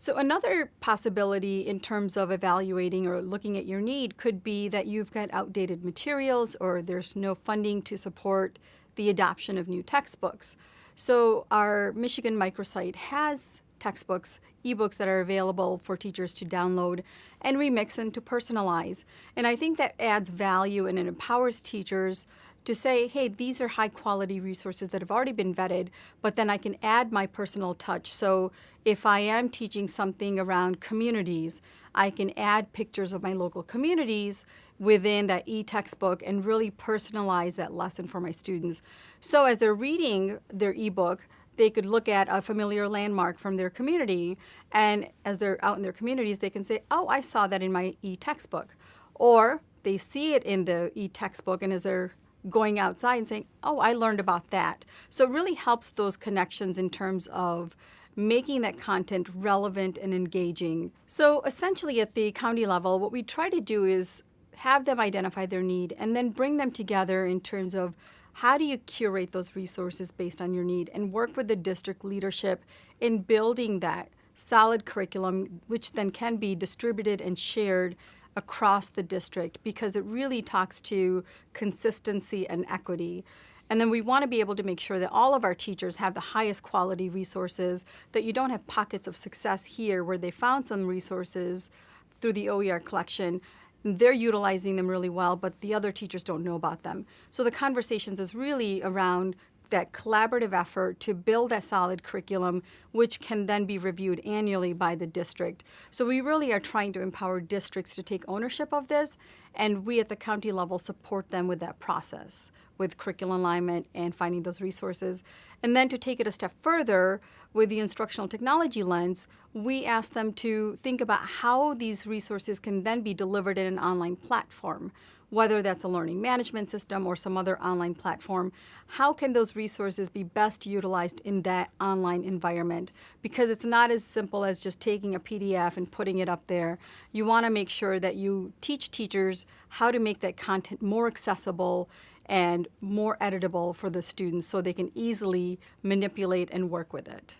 So another possibility in terms of evaluating or looking at your need could be that you've got outdated materials or there's no funding to support the adoption of new textbooks. So our Michigan microsite has textbooks, ebooks that are available for teachers to download and remix and to personalize. And I think that adds value and it empowers teachers to say, hey, these are high quality resources that have already been vetted, but then I can add my personal touch. So if I am teaching something around communities, I can add pictures of my local communities within that e-textbook and really personalize that lesson for my students. So as they're reading their ebook, they could look at a familiar landmark from their community and as they're out in their communities, they can say, oh, I saw that in my e-textbook. Or they see it in the e-textbook and as they're going outside and saying, oh, I learned about that. So it really helps those connections in terms of making that content relevant and engaging. So essentially at the county level, what we try to do is have them identify their need and then bring them together in terms of how do you curate those resources based on your need and work with the district leadership in building that solid curriculum, which then can be distributed and shared across the district because it really talks to consistency and equity. And then we want to be able to make sure that all of our teachers have the highest quality resources, that you don't have pockets of success here where they found some resources through the OER collection. They're utilizing them really well, but the other teachers don't know about them. So the conversations is really around that collaborative effort to build a solid curriculum, which can then be reviewed annually by the district. So we really are trying to empower districts to take ownership of this, and we at the county level support them with that process, with curriculum alignment and finding those resources. And then to take it a step further, with the instructional technology lens, we ask them to think about how these resources can then be delivered in an online platform whether that's a learning management system or some other online platform, how can those resources be best utilized in that online environment? Because it's not as simple as just taking a PDF and putting it up there. You want to make sure that you teach teachers how to make that content more accessible and more editable for the students so they can easily manipulate and work with it.